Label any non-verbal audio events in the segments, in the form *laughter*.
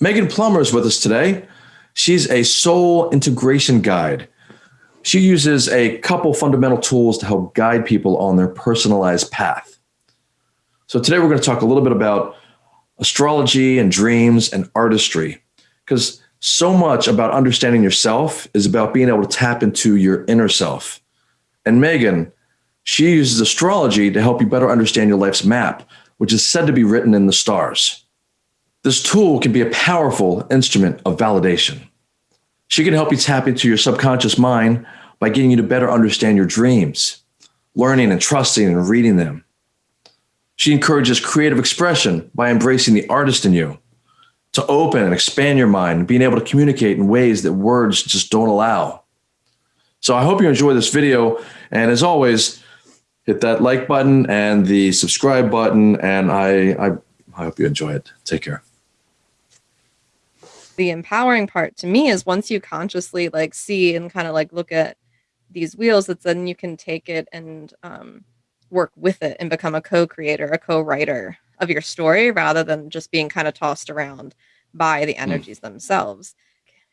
Megan Plummer is with us today. She's a soul integration guide. She uses a couple fundamental tools to help guide people on their personalized path. So today we're going to talk a little bit about astrology and dreams and artistry because so much about understanding yourself is about being able to tap into your inner self. And Megan, she uses astrology to help you better understand your life's map, which is said to be written in the stars. This tool can be a powerful instrument of validation. She can help you tap into your subconscious mind by getting you to better understand your dreams, learning and trusting and reading them. She encourages creative expression by embracing the artist in you, to open and expand your mind, being able to communicate in ways that words just don't allow. So I hope you enjoy this video. And as always, hit that like button and the subscribe button. And I, I, I hope you enjoy it. Take care the empowering part to me is once you consciously like see and kind of like look at these wheels that then you can take it and um, work with it and become a co-creator a co-writer of your story rather than just being kind of tossed around by the hmm. energies mm. themselves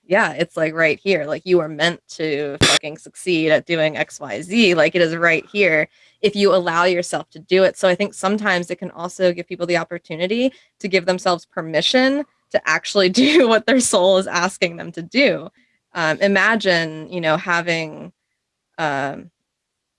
yeah it's like right here like you are meant to fucking succeed at doing xyz like it is right here if you allow yourself to do it so i think sometimes it can also give people the opportunity to give themselves permission to actually *laughs* do what their soul is asking them to do. Um, imagine, you know, having um,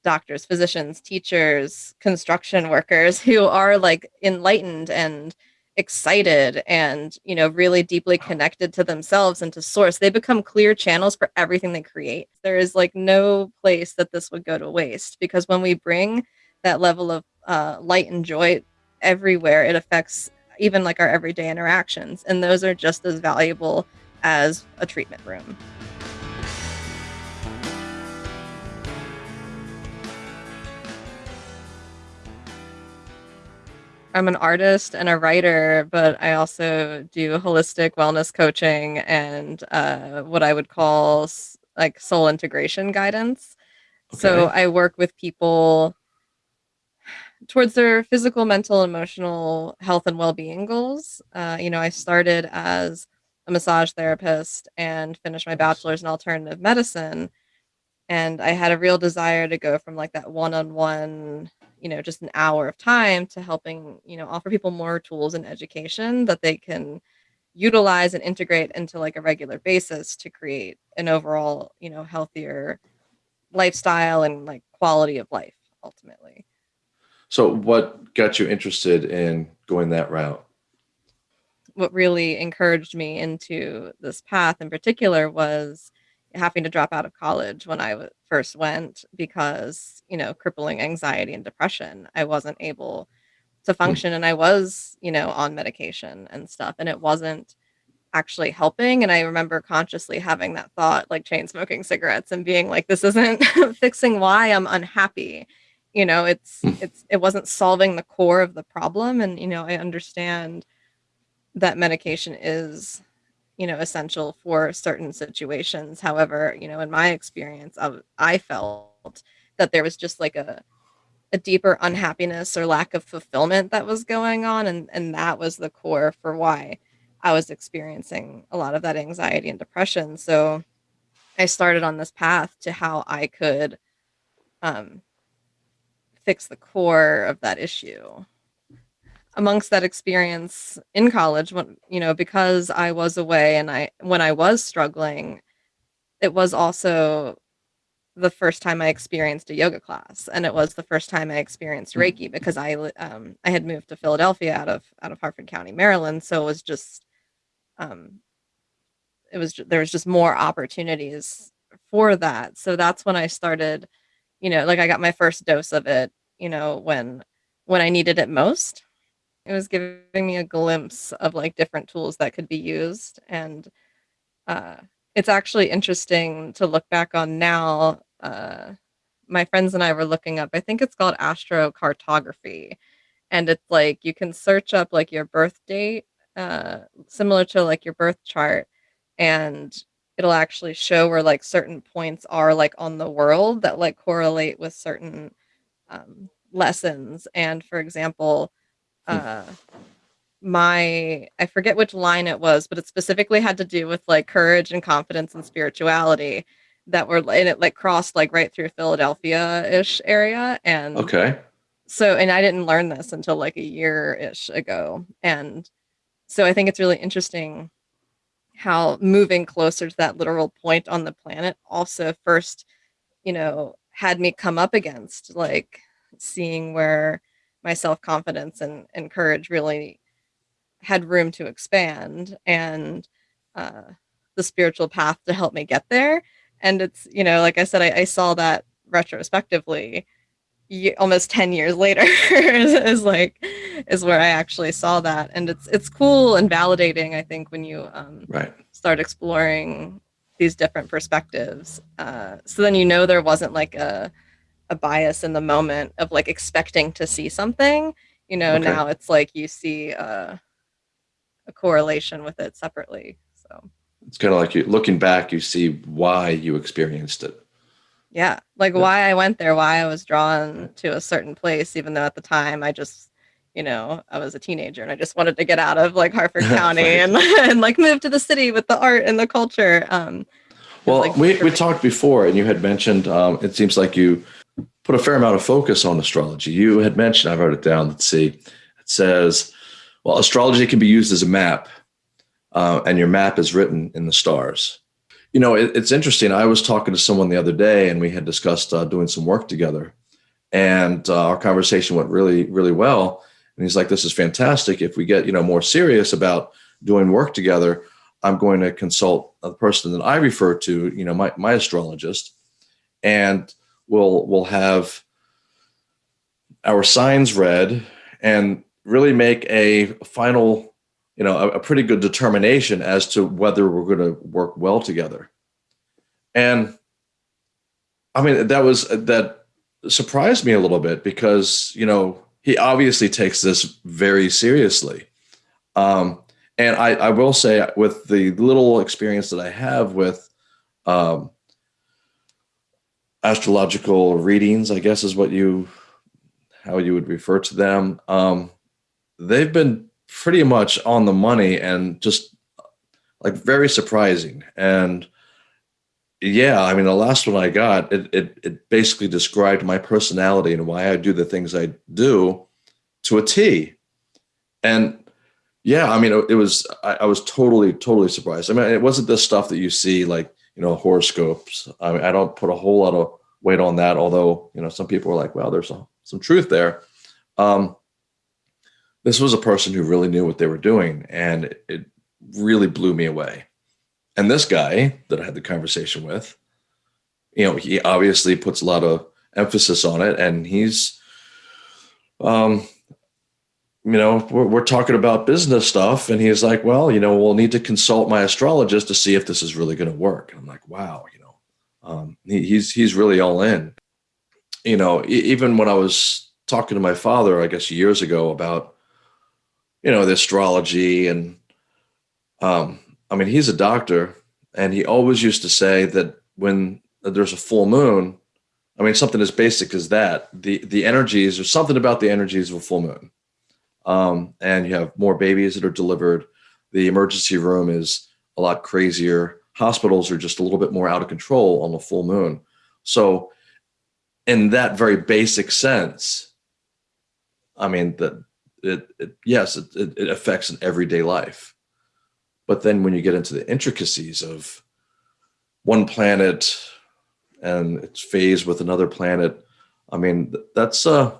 doctors, physicians, teachers, construction workers *laughs* who are like enlightened and excited and you know really deeply connected to themselves and to source. They become clear channels for everything they create. There is like no place that this would go to waste because when we bring that level of uh, light and joy everywhere it affects even like our everyday interactions. And those are just as valuable as a treatment room. I'm an artist and a writer, but I also do holistic wellness coaching and uh, what I would call like soul integration guidance. Okay. So I work with people towards their physical, mental, emotional health and well-being goals. Uh, you know, I started as a massage therapist and finished my bachelor's in alternative medicine. And I had a real desire to go from like that one-on-one, you know, just an hour of time to helping, you know, offer people more tools and education that they can utilize and integrate into like a regular basis to create an overall, you know, healthier lifestyle and like quality of life ultimately. So what got you interested in going that route? What really encouraged me into this path in particular was having to drop out of college when I first went because, you know, crippling anxiety and depression. I wasn't able to hmm. function and I was, you know, on medication and stuff and it wasn't actually helping and I remember consciously having that thought like chain smoking cigarettes and being like this isn't *laughs* fixing why I'm unhappy you know it's mm. it's it wasn't solving the core of the problem. And you know i understand that medication is you know essential for certain situations. However you know in my experience I, I felt that there was just like a a deeper unhappiness or lack of fulfillment that was going on. And and that was the core for why i was experiencing a lot of that anxiety and depression. So i started on this path to how i could um fix the core of that issue amongst that experience in college when you know because i was away and i when i was struggling it was also the first time i experienced a yoga class and it was the first time i experienced mm. reiki because i um i had moved to philadelphia out of out of harford county maryland so it was just um it was there was just more opportunities for that so that's when i started you know, like I got my first dose of it, you know, when when I needed it most. It was giving me a glimpse of like different tools that could be used and uh it's actually interesting to look back on now. Uh my friends and I were looking up, I think it's called astrocartography. And it's like you can search up like your birth date, uh, similar to like your birth chart, and it'll actually show where like certain points are like on the world that like correlate with certain um, lessons. And for example, hmm. uh, my I forget which line it was, but it specifically had to do with like courage and confidence and spirituality that were and it like crossed like right through Philadelphia-ish area and Okay. so and I didn't learn this until like a year-ish ago and so I think it's really interesting how moving closer to that literal point on the planet also first, you know, had me come up against like seeing where my self-confidence and and courage really had room to expand and uh the spiritual path to help me get there. And it's, you know, like I said, I, I saw that retrospectively almost 10 years later is, *laughs* is like is where I actually saw that. And it's it's cool and validating, I think, when you um Right. start exploring these different perspectives. Uh, so then you know there wasn't like a a bias in the moment of like expecting to see something. You know, Okay. now it's like you see uh, a correlation with it separately. So It's kind of like you looking back, you see why you experienced it. yeah, like Yeah. why I went there, why I was drawn to a certain place, even though at the time I just you know, I was a teenager and I just wanted to get out of like *laughs* Harford County Right. and *laughs* and like move to the city with the art and the culture. Um, Well, like, we, we talked before, and you had mentioned um, it seems like you put a fair amount of focus on astrology. You had mentioned, I wrote it down. Let's see. It says, well, astrology can be used as a map, uh, and your map is written in the stars. You know, it, it's interesting. I was talking to someone the other day, and we had discussed uh, doing some work together, and uh, our conversation went really, really well. And he's like, "This is fantastic. If we get you know more serious about doing work together, I'm going to consult a person that I refer to, you know, my, my astrologist, and we'll we'll have our signs read and really make a final, you know, a, a pretty good determination as to whether we're going to work well together. And I mean, that was that surprised me a little bit because you know he obviously takes this very seriously. Um, and I, I will say, with the little experience that I have with um, astrological readings, I guess is what you how you would refer to them. Um, they've been pretty much on the money and just like very surprising. And yeah, I mean, the last one I got, it it, it basically described my personality and why I do the things I do to a T. And yeah, I mean, it, it was, I, I was totally, totally surprised. I mean, it wasn't the stuff that you see like, you know, horoscopes. I mean, I don't put a whole lot of weight on that, although, you know, some people are like, well, there's a, some truth there. Um, this was a person who really knew what they were doing, and it, it really blew me away. And this guy that I had the conversation with, you know, he obviously puts a lot of emphasis on it, and he's, um, you know, we're, we're talking about business stuff. And he's like, well, you know, we'll need to consult my astrologist to see if this is really going to work. And I'm like, wow, you know, um, he, he's, he's really all in, you know, even when I was talking to my father, I guess years ago about, you know, the astrology and, um, I mean, he's a doctor and he always used to say that when there's a full moon, I mean, something as basic as that, the, the energies or something about the energies of a full moon um, and you have more babies that are delivered. The emergency room is a lot crazier. Hospitals are just a little bit more out of control on the full moon. So, in that very basic sense, I mean that it, it yes, it, it, affects an everyday life. But then when you get into the intricacies of one planet and its phase with another planet, I mean that's uh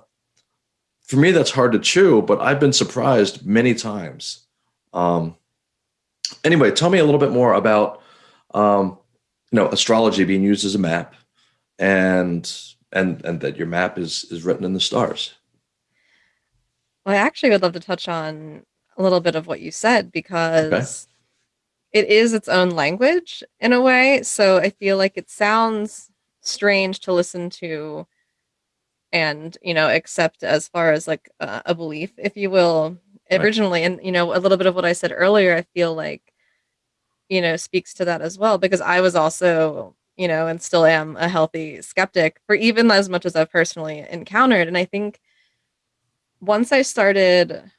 for me that's hard to chew but i've been surprised many times. Um, anyway tell me a little bit more about um, you know astrology being used as a map and and and that your map is is written in the stars. Well, I actually would love to touch on a little bit of what you said because it is its own language in a way. So I feel like it sounds strange to listen to and, you know, accept as far as like uh, a belief, if you will, Right. originally. And, you know, a little bit of what I said earlier, I feel like, you know, speaks to that as well because I was also, you know, and still am a healthy skeptic for even as much as I've personally encountered. And I think once I started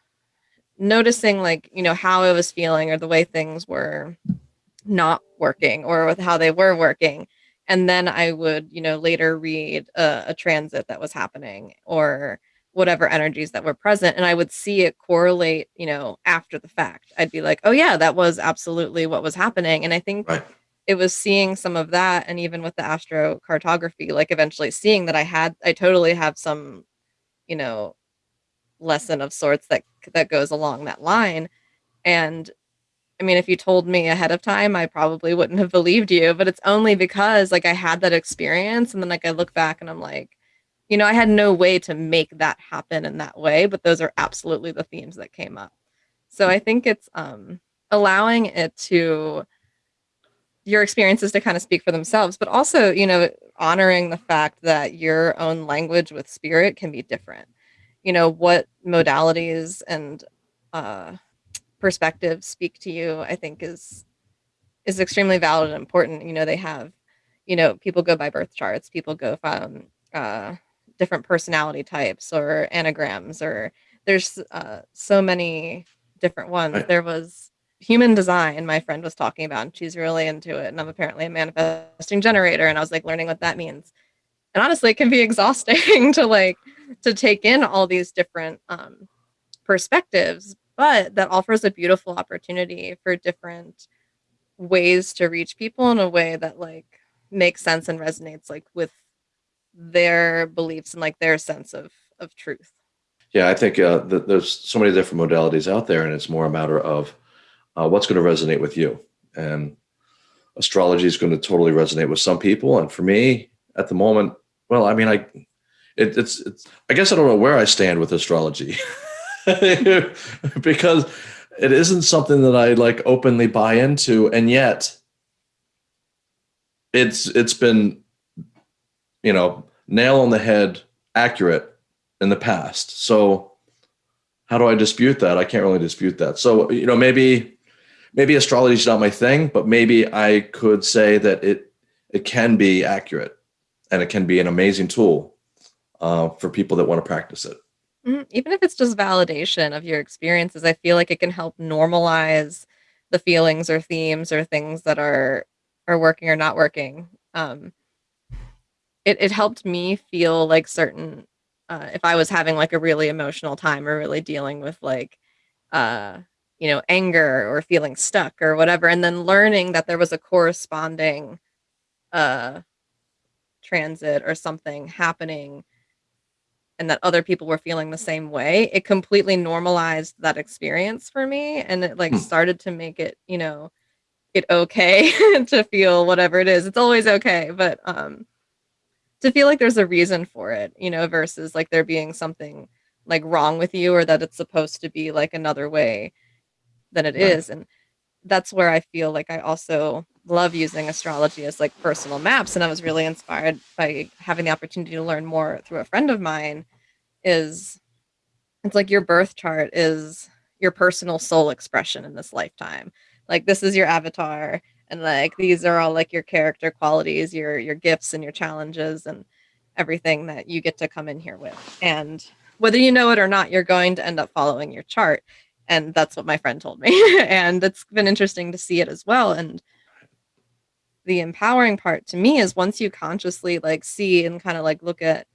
noticing like you know how i was feeling or the way things were not working or with how they were working and then i would you know later read a, a transit that was happening or whatever energies that were present and i would see it correlate you know after the fact i'd be like oh yeah that was absolutely what was happening and i think Right. it was seeing some of that and even with the astrocartography like eventually seeing that i had i totally have some you know lesson of sorts that that goes along that line and i mean if you told me ahead of time i probably wouldn't have believed you but it's only because like i had that experience and then like i look back and i'm like you know, I had no way to make that happen in that way, but those are absolutely the themes that came up. So I think it's um, allowing it to your experiences to kind of speak for themselves, but also, you know, honoring the fact that your own language with spirit can be different. You know, what modalities and uh, perspectives speak to you, I think is is extremely valid and important. You know, they have, you know, people go by birth charts, people go from uh, different personality types or enneagrams or there's uh, so many different ones. There was human design my friend was talking about and she's really into it and I'm apparently a manifesting generator and I was like learning what that means. And honestly, it can be *laughs* exhausting to like to take in all these different um, perspectives, but that offers a beautiful opportunity for different ways to reach people in a way that like makes sense and resonates like with their beliefs and like their sense of of truth. Yeah, I think uh, th- there's so many different modalities out there, and it's more a matter of uh, what's going to resonate with you. And astrology is going to totally resonate with some people, and for me, at the moment, well, I mean, I it, it's it's I guess I don't know where I stand with astrology *laughs* *laughs* because it isn't something that I like openly buy into, and yet it's it's been you know nail on the head accurate in the past. So how do I dispute that? I can't really dispute that. So, you know, maybe maybe astrology is not my thing, but maybe I could say that it it can be accurate and it can be an amazing tool uh, for people that want to practice it. Mhm. Even if it's just validation of your experiences, I feel like it can help normalize the feelings or themes or things that are are working or not working. Um, it it helped me feel like certain uh, if I was having like a really emotional time or really dealing with like uh you know anger or feeling stuck or whatever and then learning that there was a corresponding uh transit or something happening and that other people were feeling the same way it completely normalized that experience for me and it like Hmm. started to make it you know it okay *laughs* to feel whatever it is it's always okay but um to feel like there's a reason for it, you know, versus like there being something like wrong with you or that it's supposed to be like another way than it Right. is. And that's where I feel like I also love using astrology as like personal maps. And I was really inspired by having the opportunity to learn more through a friend of mine is it's like your birth chart is your personal soul expression in this lifetime. Like this is your avatar and like these are all like your character qualities, your your gifts and your challenges and everything that you get to come in here with. And whether you know it or not, you're going to end up following your chart. And that's what my friend told me. *laughs* and it's been interesting to see it as well. And the empowering part to me is once you consciously like see and kind of like look at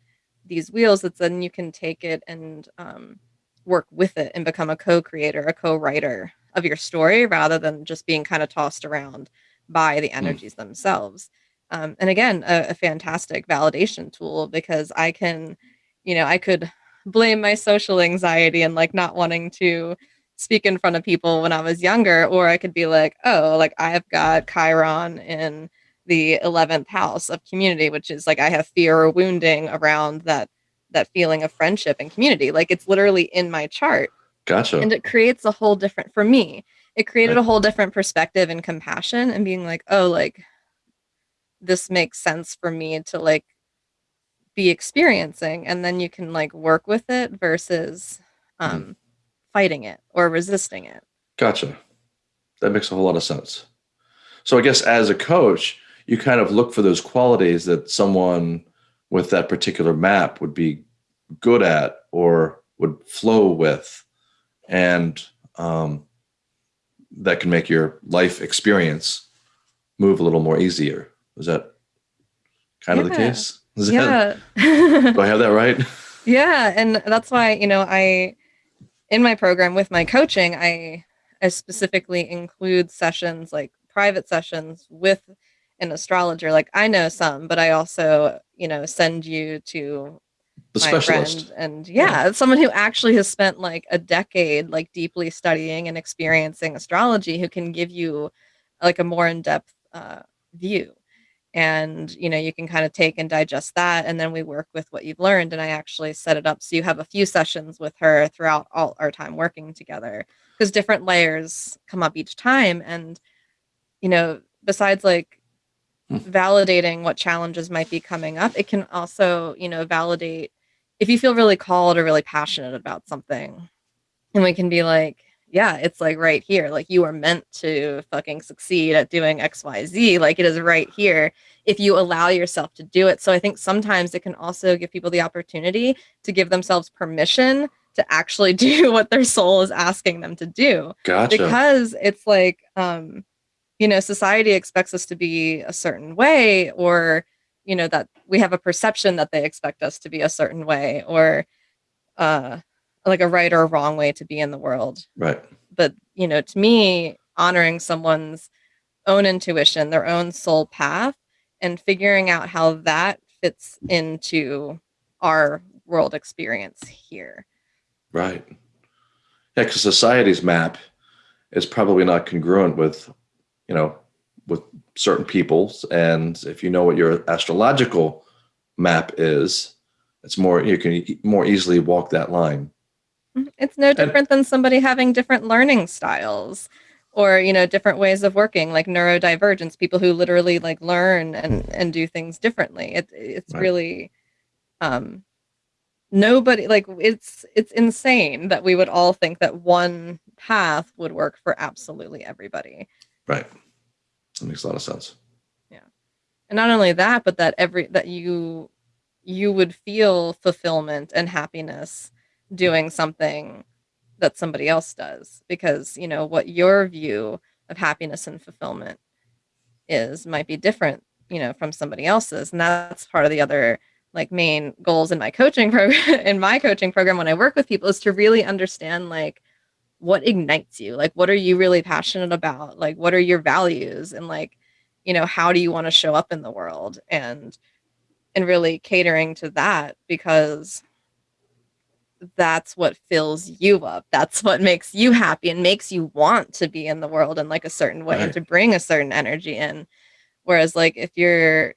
these wheels that then you can take it and um, work with it and become a co-creator a co-writer of your story rather than just being kind of tossed around by the Mm. energies themselves um, and again a, a fantastic validation tool because i can you know i could blame my social anxiety and like not wanting to speak in front of people when i was younger or i could be like oh like i've got chiron in the 11th house of community which is like i have fear or wounding around that that feeling of friendship and community like it's literally in my chart Gotcha. and it creates a whole different for me it created Right. a whole different perspective and compassion and being like oh like this makes sense for me to like be experiencing and then you can like work with it versus um fighting it or resisting it Gotcha. That makes a whole lot of sense. So I guess as a coach, you kind of look for those qualities that someone with that particular map would be good at or would flow with. and um, that can make your life experience move a little more easier. Is that kind of the case? Is that, Yeah. *laughs* do I have that right? Yeah, and that's why, you know, I in my program with my coaching, I I specifically include sessions like private sessions with an astrologer. Like I know some, but I also, you know, send you to The my specialist. friend and yeah, someone who actually has spent like a decade like deeply studying and experiencing astrology who can give you like a more in-depth uh, view and you know you can kind of take and digest that and then we work with what you've learned and i actually set it up so you have a few sessions with her throughout all our time working together because different layers come up each time and you know besides like Hmm. validating what challenges might be coming up it can also you know validate if you feel really called or really passionate about something and we can be like yeah it's like right here like you are meant to fucking succeed at doing xyz like it is right here if you allow yourself to do it so i think sometimes it can also give people the opportunity to give themselves permission to actually *laughs* do what their soul is asking them to do Gotcha. because it's like um you know society expects us to be a certain way or you know that we have a perception that they expect us to be a certain way or uh like a right or a wrong way to be in the world right. but you know to me honoring someone's own intuition their own soul path and figuring out how that fits into our world experience here Right. Yeah, because society's map is probably not congruent with, you know, with certain people's. And if you know what your astrological map is, it's more you can more easily walk that line. Mhm. It's no different than somebody having different learning styles or, you know, different ways of working, like neurodivergence, people who literally like learn and and do things differently. It it's Right. really um nobody like it's it's insane that we would all think that one path would work for absolutely everybody. Right. That makes a lot of sense. Yeah and not only that, but that every that you you would feel fulfillment and happiness doing something that somebody else does because, you know, what your view of happiness and fulfillment is might be different, you know, from somebody else's. And that's part of the other like main goals in my coaching *laughs* program in my coaching program when I work with people is to really understand like what ignites you? Like what are you really passionate about? Like what are your values and like you know how do you want to show up in the world and and really catering to that because that's what fills you up that's what makes you happy and makes you want to be in the world in like a certain way and to bring a certain energy in whereas like if you're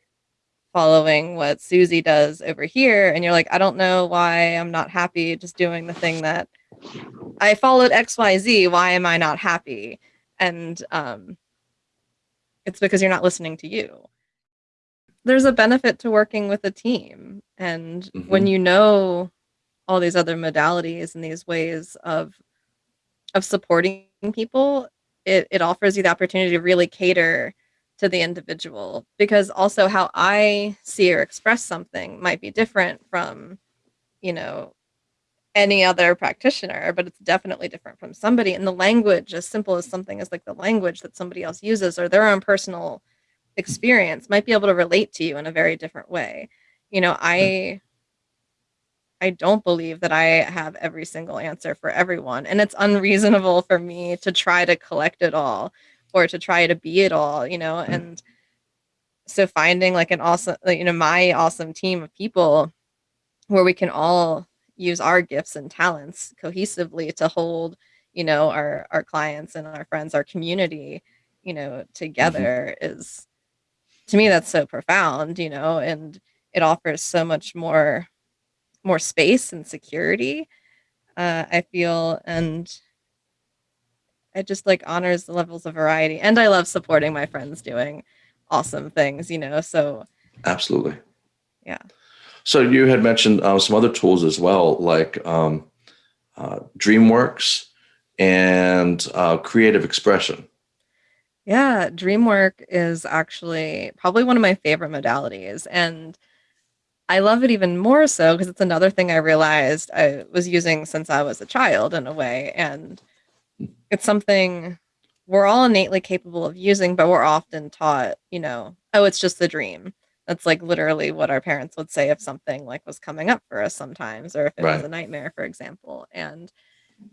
following what Susie does over here and you're like I don't know why I'm not happy just doing the thing that I followed XYZ why am I not happy and um it's because you're not listening to you. There's a benefit to working with a team. And when Mhm. you know all these other modalities and these ways of of supporting people, it, it offers you the opportunity to really cater to the individual because also how I see or express something might be different from, you know, any other practitioner, but it's definitely different from somebody. And the language, as simple as something as like the language that somebody else uses or their own personal experience, might be able to relate to you in a very different way. You know, mm. I I don't believe that I have every single answer for everyone, and it's unreasonable for me to try to collect it all or to try to be it all, you know, Mm. and so finding like an awesome you know my awesome team of people where we can all use our gifts and talents cohesively to hold you know our our clients and our friends our community you know together is to me that's so profound you know and it offers so much more more space and security uh, i feel and it just like honors the levels of variety and i love supporting my friends doing awesome things you know so Absolutely. Yeah. So you had mentioned uh, some other tools as well, like um, uh, DreamWorks and uh, creative expression. Yeah, DreamWork is actually probably one of my favorite modalities. And I love it even more so because it's another thing I realized I was using since I was a child in a way. And it's something we're all innately capable of using, but we're often taught, you know, oh, it's just a dream. That's like literally what our parents would say if something like was coming up for us sometimes, or if it was a nightmare, for example. And,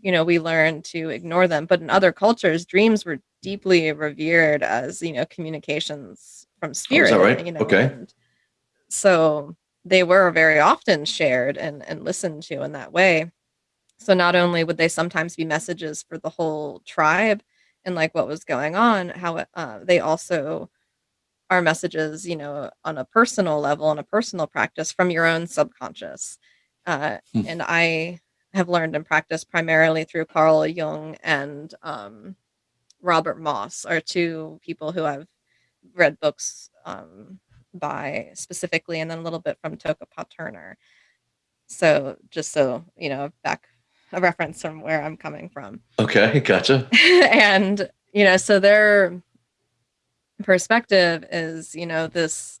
you know, we learn to ignore them. But in other cultures, dreams were deeply revered as, you know, communications from Oh, is that spirit, right? you know, Okay. so they were very often shared and, and listened to in that way. So not only would they sometimes be messages for the whole tribe and like what was going on, how uh, they also are messages, you know, on a personal level, and a personal practice from your own subconscious. Uh, Hmm. and I have learned and practiced primarily through Carl Jung and um, Robert Moss are two people who I've read books um, by specifically, and then a little bit from Toko-pa Turner. So just so you know, back a reference from where I'm coming from. *laughs* Okay. Gotcha. and you know, so their perspective is, you know, this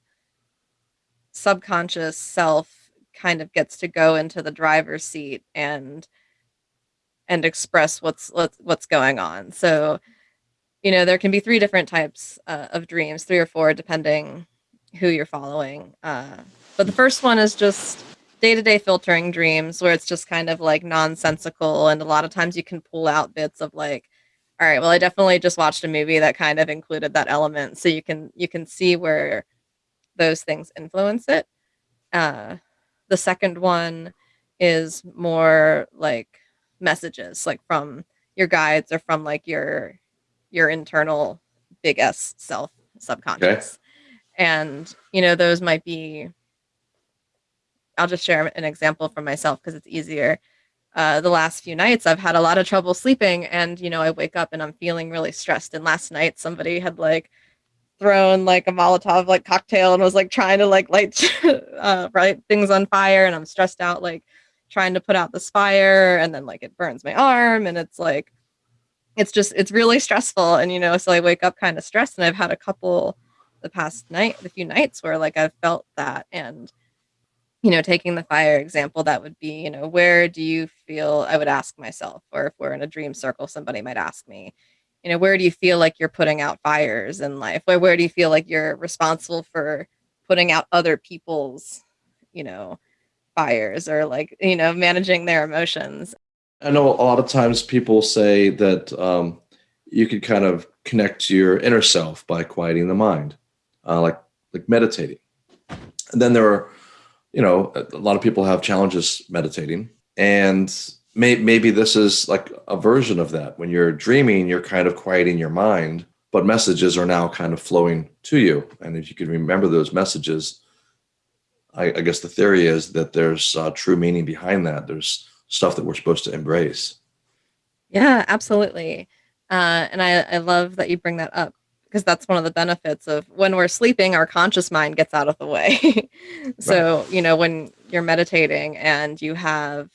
subconscious self kind of gets to go into the driver's seat and and express what's what's what's going on. So, you know, there can be three different types uh, of dreams, three or four, depending who you're following. Uh, but the first one is just day-to-day filtering dreams, where it's just kind of like nonsensical, and a lot of times you can pull out bits of like, all right, well, I definitely just watched a movie that kind of included that element, so you can you can see where those things influence it. Uh, the second one is more like messages, like from your guides or from like your your internal big S self subconscious. And you know, those might be I'll just share an example from myself because it's easier. Uh, the last few nights, I've had a lot of trouble sleeping, and you know, I wake up and I'm feeling really stressed. And last night, somebody had like thrown like a Molotov like cocktail and was like trying to like light *laughs* uh, right things on fire, and I'm stressed out like trying to put out this fire, and then like it burns my arm, and it's like it's just it's really stressful, and you know, so I wake up kind of stressed, and I've had a couple the past night, the few nights where like I've felt that, and you know, taking the fire example, that would be, you know, where do you feel I would ask myself, or if we're in a dream circle, somebody might ask me, you know, where do you feel like you're putting out fires in life? Where where do you feel like you're responsible for putting out other people's, you know, fires or like, you know, managing their emotions? I know a lot of times people say that um, you could kind of connect to your inner self by quieting the mind, uh, like like meditating. And then there are, you know, a lot of people have challenges meditating, and may, maybe this is like a version of that. When you're dreaming, you're kind of quieting your mind, but messages are now kind of flowing to you. And if you can remember those messages, I, I guess the theory is that there's uh, true meaning behind that. There's stuff that we're supposed to embrace. Yeah, absolutely. Uh, and I, I love that you bring that up because that's one of the benefits of when we're sleeping, our conscious mind gets out of the way. *laughs* so, you know, when you're meditating and you have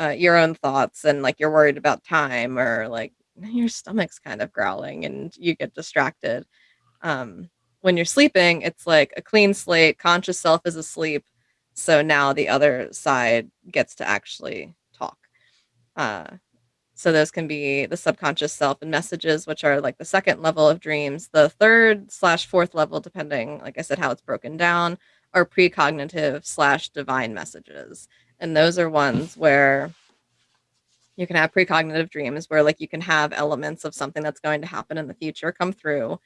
uh, your own thoughts and like you're worried about time or like your stomach's kind of growling and you get distracted. Um, when you're sleeping, it's like a clean slate, conscious self is asleep. So now the other side gets to actually talk. Uh, so those can be the subconscious self and messages, which are like the second level of dreams. The third slash fourth level, depending, like I said, how it's broken down, are precognitive slash divine messages. And those are ones where you can have precognitive dreams where like you can have elements of something that's going to happen in the future come through.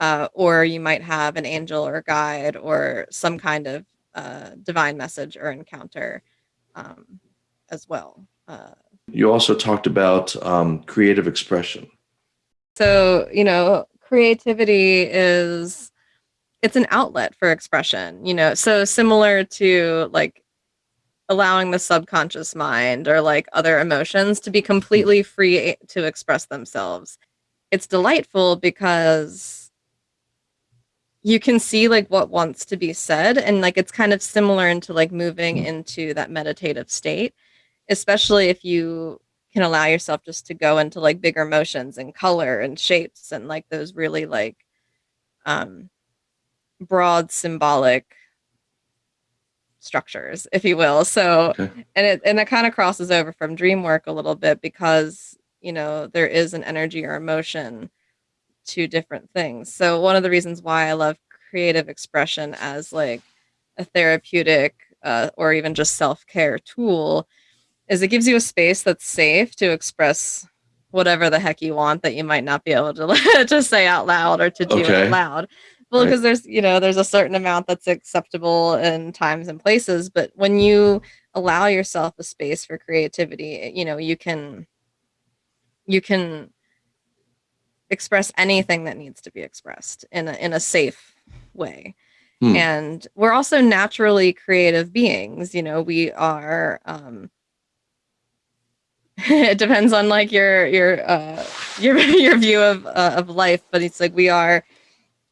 Uh, or you might have an angel or guide or some kind of uh, divine message or encounter um, as well. Uh, You also talked about um, creative expression. So, you know, creativity is it's an outlet for expression, you know. So similar to like allowing the subconscious mind or like other emotions to be completely free to express themselves. It's delightful because you can see like what wants to be said and like it's kind of similar into like moving into that meditative state, especially if you can allow yourself just to go into like bigger motions and color and shapes and like those really like um broad symbolic structures, if you will. So, Okay. and it and it kind of crosses over from dream work a little bit because you know there is an energy or emotion to different things. So one of the reasons why I love creative expression as like a therapeutic uh, or even just self-care tool is it gives you a space that's safe to express whatever the heck you want that you might not be able to *laughs* to say out loud or to do Okay. out loud. Well, Right. because there's you know there's a certain amount that's acceptable in times and places, but when you allow yourself a space for creativity, you know you can you can express anything that needs to be expressed in a, in a safe way. Hmm. And we're also naturally creative beings. You know, we are. Um, *laughs* it depends on like your your uh, your *laughs* your view of uh, of life, but it's like we are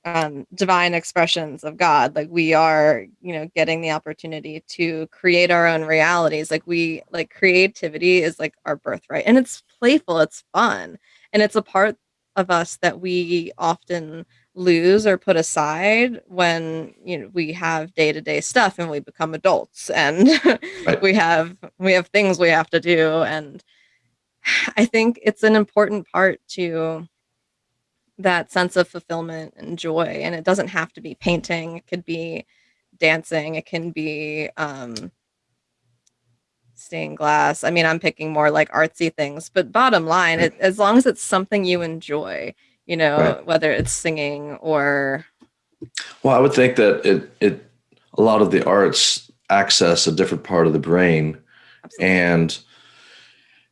um, divine expressions of God. Like we are, you know, getting the opportunity to create our own realities. Like we like creativity is like our birthright, and it's playful, it's fun, and it's a part of us that we often lose or put aside when you know we have day-to-day stuff and we become adults and *laughs* Right. we have we have things we have to do and i think it's an important part to that sense of fulfillment and joy and it doesn't have to be painting it could be dancing it can be um stained glass i mean i'm picking more like artsy things but bottom line it, as long as it's something you enjoy you know Right. whether it's singing or Well, I would think that it it a lot of the arts access a different part of the brain, absolutely. and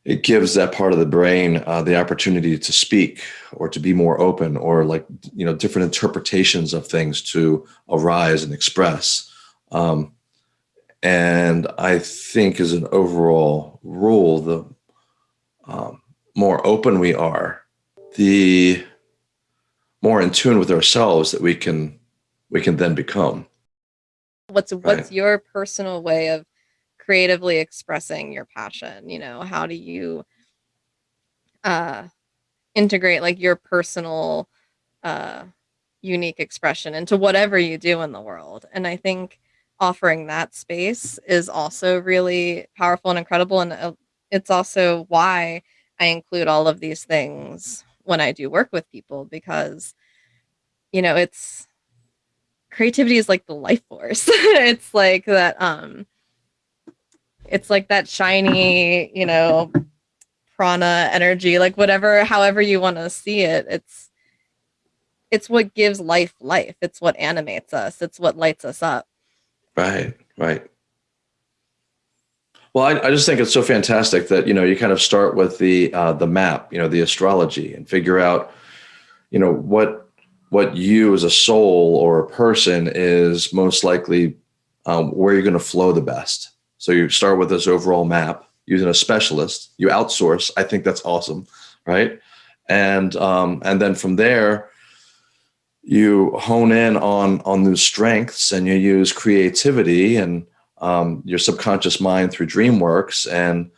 it gives that part of the brain uh, the opportunity to speak or to be more open or like you know different interpretations of things to arise and express. Um, and I think, as an overall rule, the um, more open we are, the more in tune with ourselves that we can we can then become. what's Right. what's your personal way of creatively expressing your passion you know how do you uh integrate like your personal uh unique expression into whatever you do in the world? And i think offering that space is also really powerful and incredible and uh, it's also why i include all of these things when i do work with people because you know it's creativity is like the life force. *laughs* It's like that um it's like that shiny you know prana energy like whatever however you want to see it it's it's what gives life life it's what animates us it's what lights us up Right, right. Well, I, I just think it's so fantastic that you know you kind of start with the uh, the map, you know, the astrology, and figure out, you know, what what you as a soul or a person is most likely um, where you're going to flow the best. So you start with this overall map using a specialist. You outsource. I think that's awesome, right? And um, and then from there, you hone in on on those strengths and you use creativity and um, your subconscious mind through dreamworks and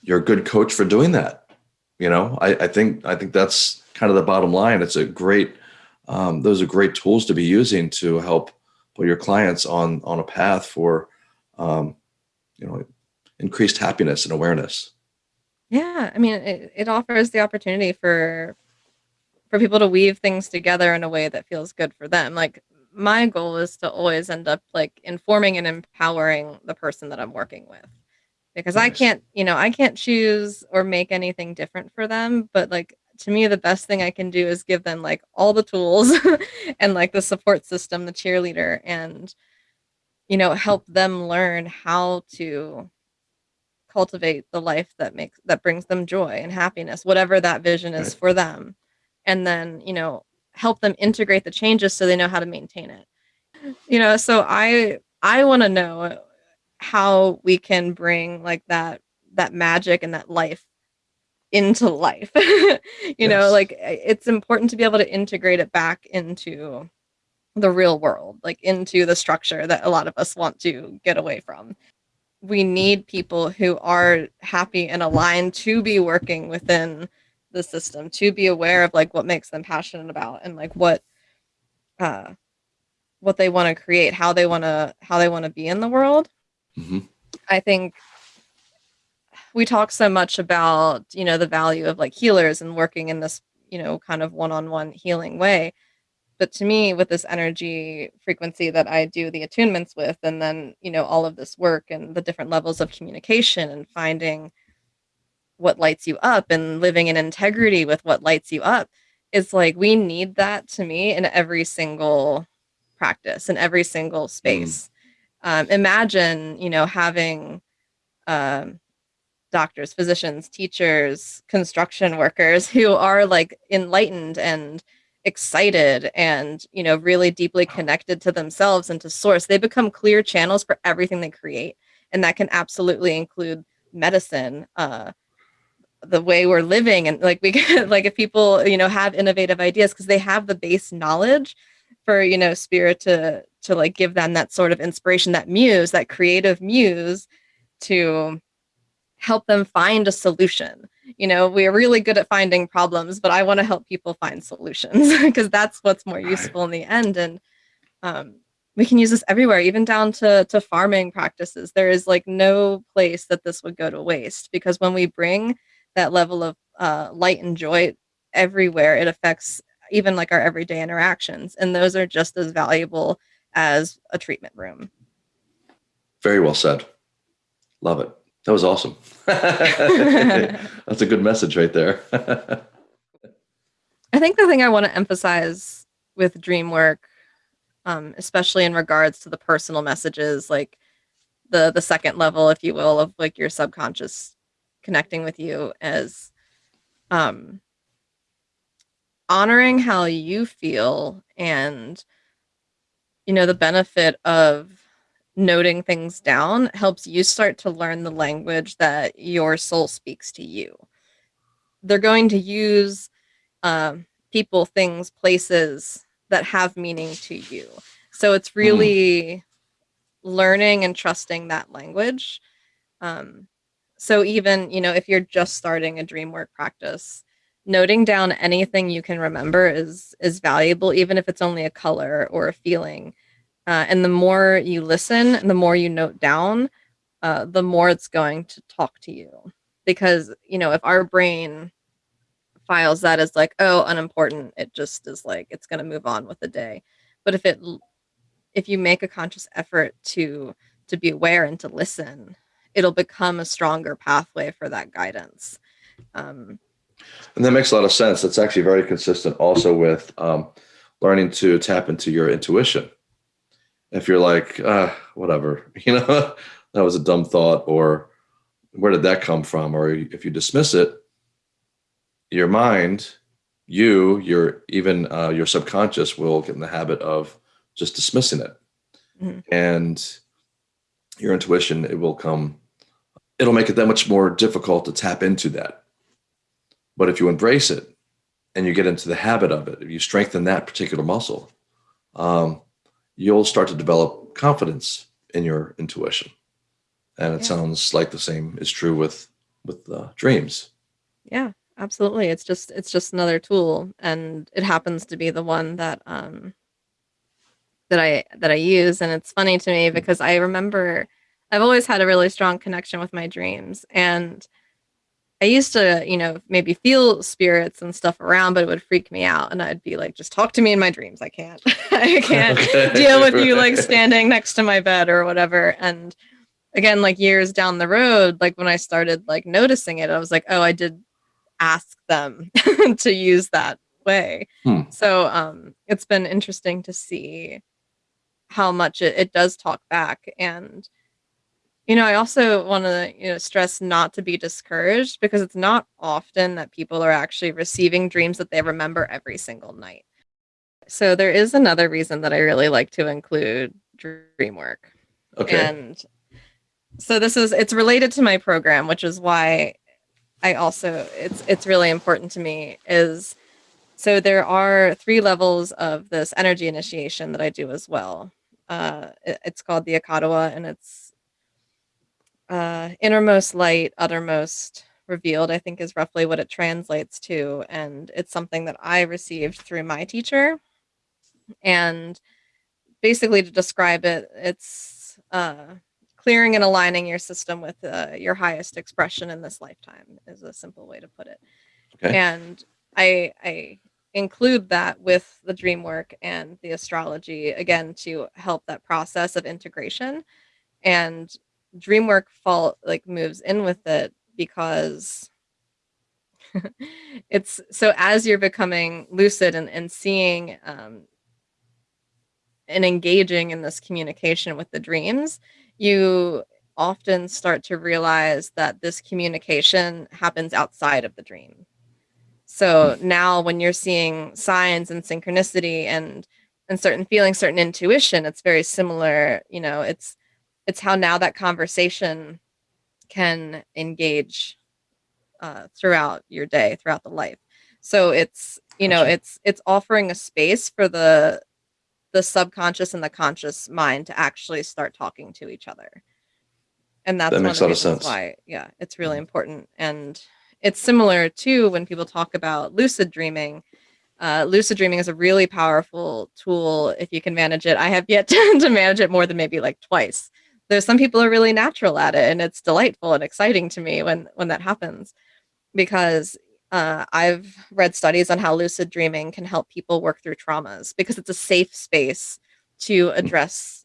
you're a good coach for doing that you know i, I think i think that's kind of the bottom line it's a great um, those are great tools to be using to help put your clients on on a path for um, you know increased happiness and awareness. Yeah i mean it, it offers the opportunity for for people to weave things together in a way that feels good for them. Like my goal is to always end up like informing and empowering the person that i'm working with. Because I can't, you know, I can't choose or make anything different for them. But like to me, the best thing I can do is give them like all the tools *laughs* and like the support system, the cheerleader, and you know, help them learn how to cultivate the life that makes that brings them joy and happiness, whatever that vision is Right. for them. And then, you know, help them integrate the changes so they know how to maintain it. You know, so I I want to know how we can bring like that that magic and that life into life *laughs* you know like it's important to be able to integrate it back into the real world like into the structure that a lot of us want to get away from we need people who are happy and aligned to be working within the system to be aware of like what makes them passionate about and like what uh what they want to create, how they want to how they want to be in the world. hmm I think we talk so much about, you know, the value of like healers and working in this, you know, kind of one-on-one healing way. But to me, with this energy frequency that I do the attunements with, and then, you know, all of this work and the different levels of communication and finding what lights you up and living in integrity with what lights you up, it's like we need that to me in every single practice, in every single Mm. space. Um, imagine, you know, having um, doctors, physicians, teachers, construction workers *laughs* who are like enlightened and excited and you know really deeply connected to themselves and to source they become clear channels for everything they create and that can absolutely include medicine uh the way we're living and like we *laughs* can like if people you know have innovative ideas because they have the base knowledge for you know spirit to to like give them that sort of inspiration that muse that creative muse to help them find a solution. You know, we're really good at finding problems, but I want to help people find solutions *laughs* because that's what's more useful in the end. And um, we can use this everywhere, even down to to farming practices. There is like no place that this would go to waste because when we bring that level of uh, light and joy everywhere, it affects even like our everyday interactions, and those are just as valuable as a treatment room. Very well said. Love it. That was awesome. *laughs* That's a good message right there. *laughs* I think the thing I want to emphasize with dream work, um, especially in regards to the personal messages, like the the second level, if you will, of like your subconscious connecting with you, as um, honoring how you feel and you know the benefit of noting things down helps you start to learn the language that your soul speaks to you. They're going to use um, people, things, places that have meaning to you. So it's Mm. really learning and trusting that language. Um, so even, you know, if you're just starting a dream work practice, noting down anything you can remember is is valuable, even if it's only a color or a feeling. Uh, and the more you listen, and the more you note down, uh, the more it's going to talk to you. Because you know, if our brain files that as like, oh, unimportant, it just is like it's going to move on with the day. But if it if you make a conscious effort to to be aware and to listen, it'll become a stronger pathway for that guidance. Um, And that makes a lot of sense. That's actually very consistent also with um, learning to tap into your intuition. If you're like, uh, whatever, *laughs* you know, that was a dumb thought, or where did that come from? Or if you dismiss it, your mind, you, your even uh, your subconscious will get in the habit of just dismissing it. mhm. And your intuition, it will come, it'll make it that much more difficult to tap into that. But if you embrace it and you get into the habit of it, if you strengthen that particular muscle, um, you'll start to develop confidence in your intuition. And it Yeah. sounds like the same is true with with uh, dreams. Yeah, absolutely. It's just it's just another tool, and it happens to be the one that um that I that I use. And it's funny to me because I remember I've always had a really strong connection with my dreams, and I used to, you know, maybe feel spirits and stuff around, but it would freak me out, and I'd be like, "Just talk to me in my dreams. I can't, *laughs* I can't *laughs* deal with you like standing next to my bed or whatever." And again, like years down the road, like when I started like noticing it, I was like, "Oh, I did ask them *laughs* to use that way." Hmm. So um, it's been interesting to see how much it, it does talk back and you know, I also want to, you know, stress not to be discouraged because it's not often that people are actually receiving dreams that they remember every single night. So there is another reason that I really like to include dream work. Okay. And so this is it's related to my program, which is why I also it's it's really important to me is so there are three levels of this energy initiation that I do as well. Uh, it- it's called the Akadawa, and it's uh, innermost light, uttermost revealed, I think is roughly what it translates to. And it's something that I received through my teacher. And basically to describe it, it's uh, clearing and aligning your system with uh, your highest expression in this lifetime is a simple way to put it. Okay. And I I include that with the dream work and the astrology again to help that process of integration and dream work fall like moves in with it because *laughs* it's so as you're becoming lucid and, and seeing um, and engaging in this communication with the dreams, you often start to realize that this communication happens outside of the dream. So now when you're seeing signs and synchronicity and and certain feelings, certain intuition, it's very similar, you know, it's it's how now that conversation can engage uh, throughout your day, throughout the life. So it's, you know, Gotcha. it's it's offering a space for the the subconscious and the conscious mind to actually start talking to each other. And that's That one of makes a lot of sense. why, yeah, it's really Mhm. important. And it's similar to when people talk about lucid dreaming. Uh, lucid dreaming is a really powerful tool if you can manage it. I have yet *laughs* to, to manage it more than maybe like twice. There's some people are really natural at it, and it's delightful and exciting to me when when that happens because uh, I've read studies on how lucid dreaming can help people work through traumas because it's a safe space to address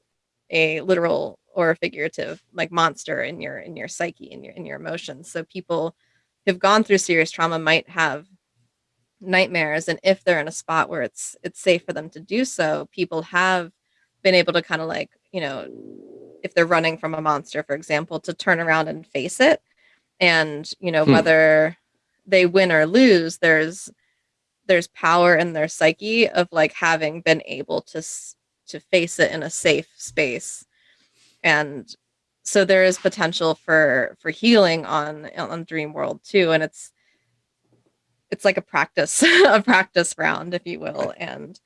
a literal or a figurative like monster in your in your psyche in your in your emotions. So people who've gone through serious trauma might have nightmares and if they're in a spot where it's it's safe for them to do so, people have been able to kind of like, you know, if they're running from a monster for example, to turn around and face it. And you know Hmm. whether they win or lose there's there's power in their psyche of like having been able to to face it in a safe space. And so there is potential for for healing on on dream world too. And it's it's like a practice *laughs* a practice round if you will. And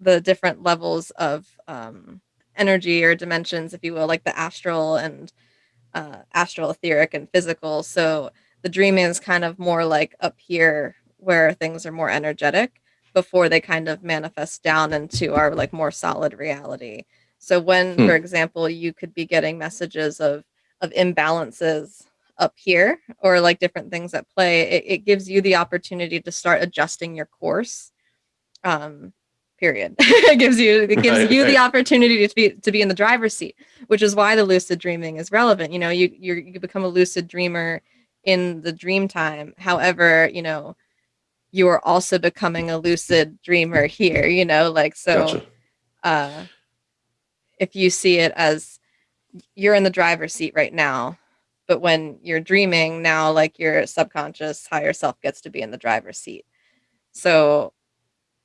the different levels of um energy or dimensions if you will like the astral and uh, astral, etheric, and physical. So the dreaming is kind of more like up here where things are more energetic before they kind of manifest down into our like more solid reality. So when, Hmm. for example, you could be getting messages of of imbalances up here or like different things at play, it, it gives you the opportunity to start adjusting your course. Um, period. *laughs* it gives you it gives Right, you the opportunity to be to be in the driver's seat which is why the lucid dreaming is relevant. You know, you you you become a lucid dreamer in the dream time. However, you know, you are also becoming a lucid dreamer here, you know, like so Gotcha. uh if you see it as you're in the driver's seat right now, but when you're dreaming now like your subconscious higher self gets to be in the driver's seat. So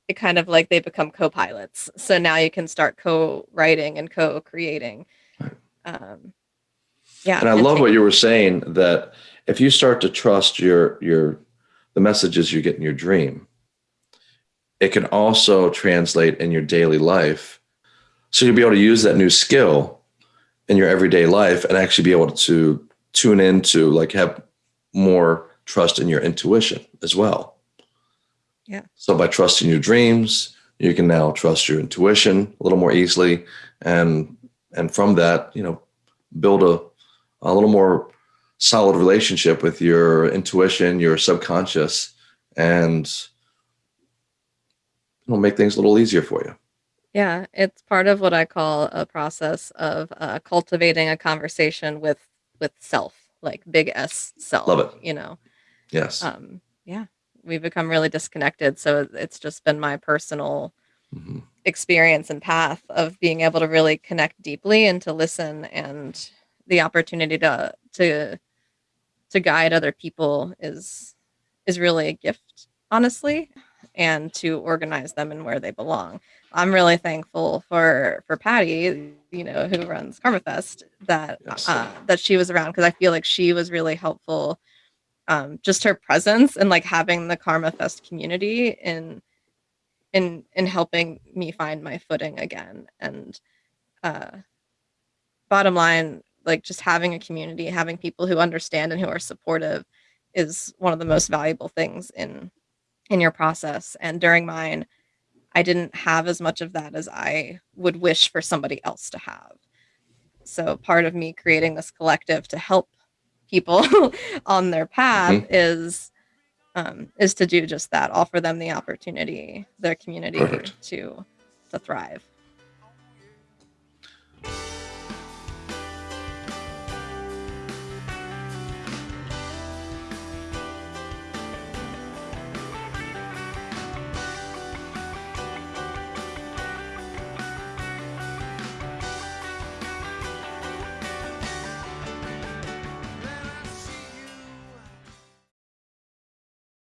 it kind of like they become co-pilots. So now you can start co-writing and co-creating. Um yeah, And I love what you were saying that if you start to trust your your the messages you get in your dream, it can also translate in your daily life. So you'll be able to use that new skill in your everyday life and actually be able to tune into like have more trust in your intuition as well. Yeah. So by trusting your dreams, you can now trust your intuition a little more easily and and from that, you know, build a a little more solid relationship with your intuition, your subconscious, and it'll make things a little easier for you. Yeah, it's part of what I call a process of uh, cultivating a conversation with with self, like big S self, Love it. you know. Yes. Um, yeah, we've become really disconnected, so it's just been my personal Mhm. experience and path of being able to really connect deeply and to listen and the opportunity to to to guide other people is is really a gift honestly and to organize them in where they belong i'm really thankful for for patty you know who runs karma fest that Yes. uh that she was around because i feel like she was really helpful um just her presence and like having the karma fest community in in in helping me find my footing again and uh bottom line like just having a community having people who understand and who are supportive is one of the most valuable things in in your process and during mine I didn't have as much of that as I would wish for somebody else to have. So part of me creating this collective to help people *laughs* on their path Mhm. is um, is to do just that, offer them the opportunity, their community Perfect. to to thrive.